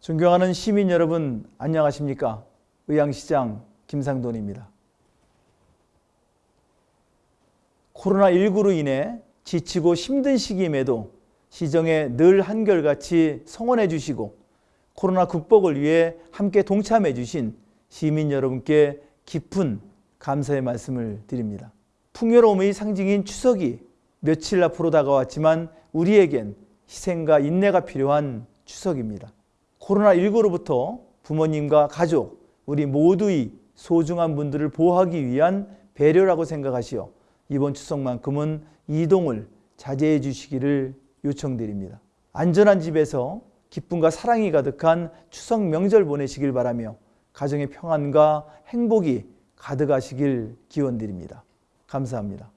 존경하는 시민 여러분 안녕하십니까? 의왕시장 김상돈입니다. 코로나19로 인해 지치고 힘든 시기임에도 시정에 늘 한결같이 성원해 주시고 코로나 극복을 위해 함께 동참해 주신 시민 여러분께 깊은 감사의 말씀을 드립니다. 풍요로움의 상징인 추석이 며칠 앞으로 다가왔지만 우리에겐 희생과 인내가 필요한 추석입니다. 코로나19로부터 부모님과 가족, 우리 모두의 소중한 분들을 보호하기 위한 배려라고 생각하시어 이번 추석만큼은 이동을 자제해 주시기를 요청드립니다. 안전한 집에서 기쁨과 사랑이 가득한 추석 명절 보내시길 바라며 가정의 평안과 행복이 가득하시길 기원드립니다. 감사합니다.